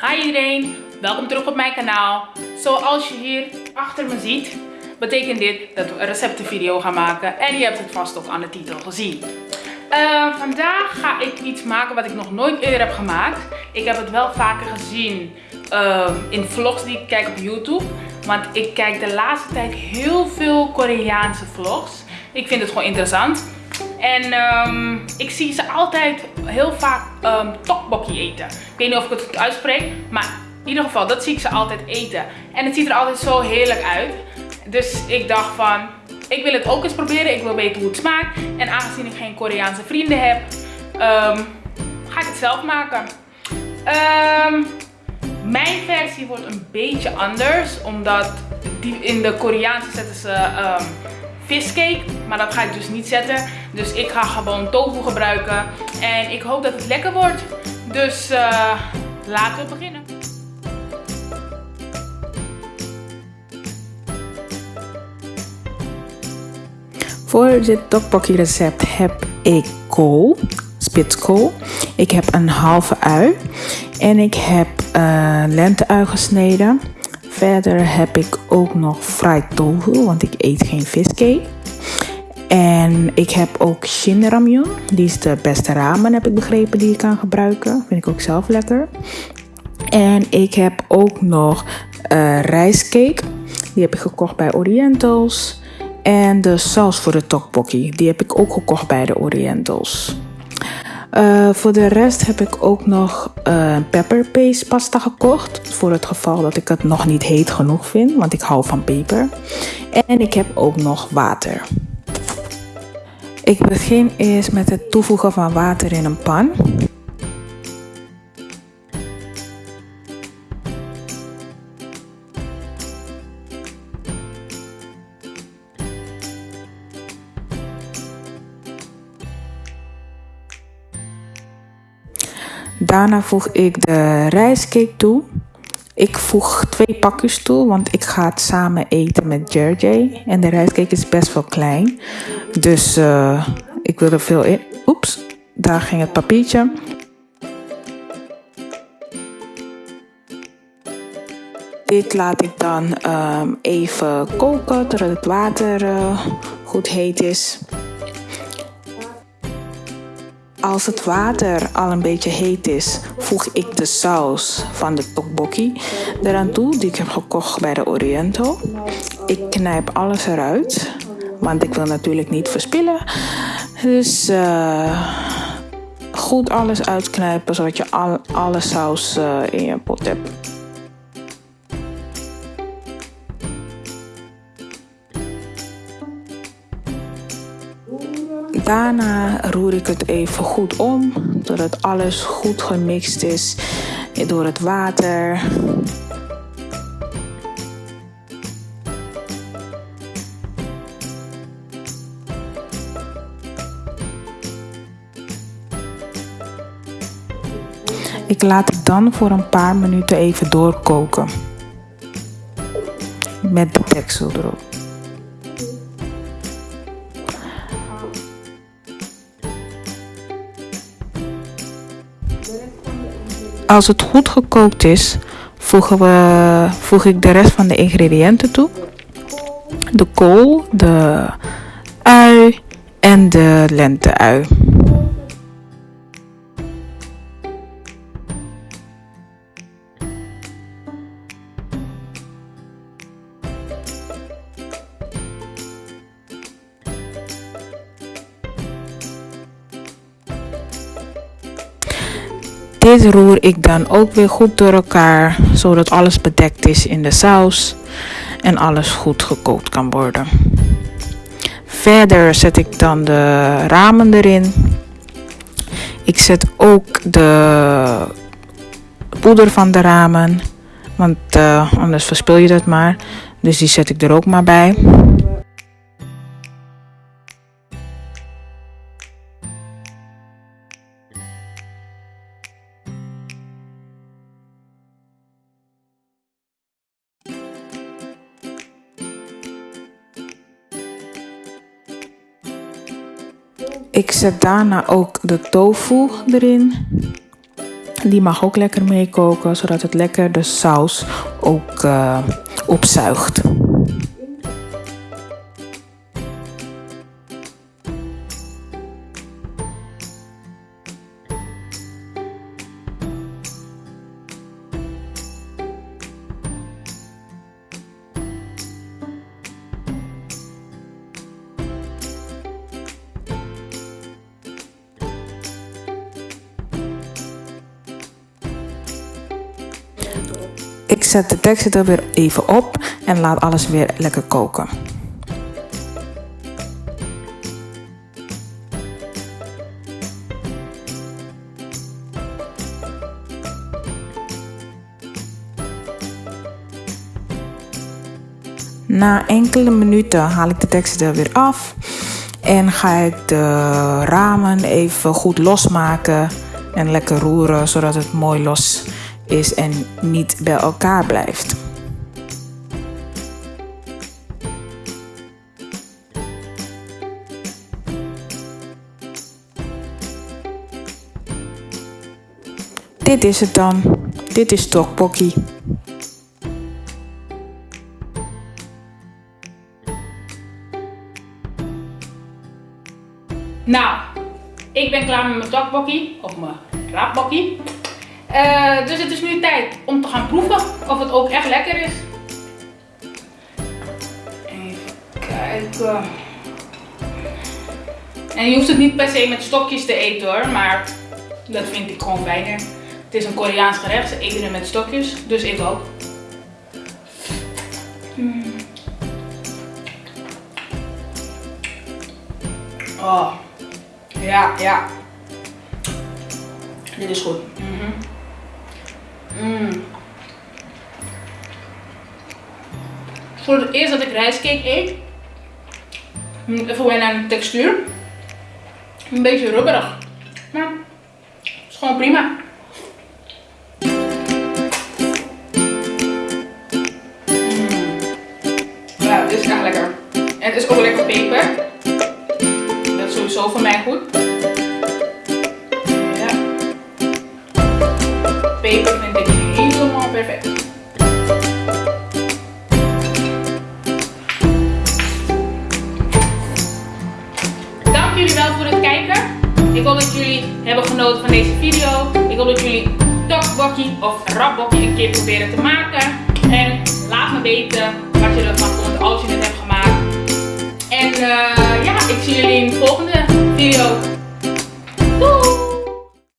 Hi iedereen, welkom terug op mijn kanaal. Zoals je hier achter me ziet, betekent dit dat we een receptenvideo gaan maken. En je hebt het vast ook aan de titel gezien. Uh, vandaag ga ik iets maken wat ik nog nooit eerder heb gemaakt. Ik heb het wel vaker gezien uh, in vlogs die ik kijk op YouTube. Want ik kijk de laatste tijd heel veel Koreaanse vlogs. Ik vind het gewoon interessant. En um, ik zie ze altijd heel vaak um, tteokbokki eten. Ik weet niet of ik het goed uitspreek, maar in ieder geval, dat zie ik ze altijd eten. En het ziet er altijd zo heerlijk uit. Dus ik dacht van, ik wil het ook eens proberen. Ik wil weten hoe het smaakt. En aangezien ik geen Koreaanse vrienden heb, um, ga ik het zelf maken. Mijn versie wordt een beetje anders. Omdat in de Koreaanse zetten ze viscake. Maar dat ga ik dus niet zetten. Dus ik ga gewoon tofu gebruiken. En ik hoop dat het lekker wordt. Dus uh, laten we beginnen. Voor dit tteokbokki recept heb ik kool, spitskool. Ik heb een halve ui en ik heb uh, lenteui gesneden. Verder heb ik ook nog fried tofu, want ik eet geen viscake. En ik heb ook shin ramyun. Die is de beste ramen, heb ik begrepen, die je kan gebruiken. Vind ik ook zelf lekker. En ik heb ook nog uh, rijstcake. Die heb ik gekocht bij Orientals. En de saus voor de tteokbokki, die heb ik ook gekocht bij de Orientals. Uh, voor de rest heb ik ook nog uh, pepper paste pasta gekocht. Voor het geval dat ik het nog niet heet genoeg vind, want ik hou van peper. En ik heb ook nog water. Ik begin eerst met het toevoegen van water in een pan. Daarna voeg ik de rijstcake toe. Ik voeg twee pakjes toe, want ik ga het samen eten met Jerry. En de rijstcake is best wel klein. Dus uh, ik wil er veel in. Oeps, daar ging het papiertje. Dit laat ik dan um, even koken totdat het water uh, goed heet is. Als het water al een beetje heet is, voeg ik de saus van de tteokbokki eraan toe, die ik heb gekocht bij de Oriental. Ik knijp alles eruit, want ik wil natuurlijk niet verspillen. Dus uh, goed alles uitknijpen, zodat je al, alle saus uh, in je pot hebt. Daarna roer ik het even goed om, zodat alles goed gemixt is door het water. Ik laat het dan voor een paar minuten even doorkoken. Met de deksel erop. Als het goed gekookt is, voegen we, voeg ik de rest van de ingrediënten toe. De kool, de ui en de lente-ui. Dit roer ik dan ook weer goed door elkaar, zodat alles bedekt is in de saus en alles goed gekookt kan worden. Verder zet ik dan de ramen erin. Ik zet ook de poeder van de ramen, want uh, anders verspil je dat maar. Dus die zet ik er ook maar bij. Ik zet daarna ook de tofu erin. Die mag ook lekker meekoken, zodat het lekker de saus ook uh, opzuigt. Zet de tekst er weer even op en laat alles weer lekker koken. Na enkele minuten haal ik de tekst er weer af en ga ik de ramen even goed losmaken en lekker roeren zodat het mooi los is en niet bij elkaar blijft. Dit is het dan. Dit is tokbokkie. Nou, ik ben klaar met mijn tokbokkie, of mijn raapbokkie. Uh, dus het is nu tijd om te gaan proeven of het ook echt lekker is. Even kijken. En je hoeft het niet per se met stokjes te eten hoor, maar dat vind ik gewoon fijner. Het is een Koreaans gerecht, ze eten het met stokjes, dus ik ook. Mm. Oh, ja, ja. Dit is goed. Mm -hmm. Mm. Voor het eerst dat ik rijstcake eet. Even wennen aan de textuur. Een beetje rubberig. Maar het is gewoon prima. Mm. Ja, dit is echt lekker. En het is ook lekker peper. Dat is sowieso voor mij goed. Peper vind ik helemaal perfect. Dank jullie wel voor het kijken. Ik hoop dat jullie hebben genoten van deze video. Ik hoop dat jullie tokbokkie of rapbokkie een keer proberen te maken. En laat me weten wat je ervan vond als je het hebt gemaakt. En uh, ja, ik zie jullie in de volgende video. Doei!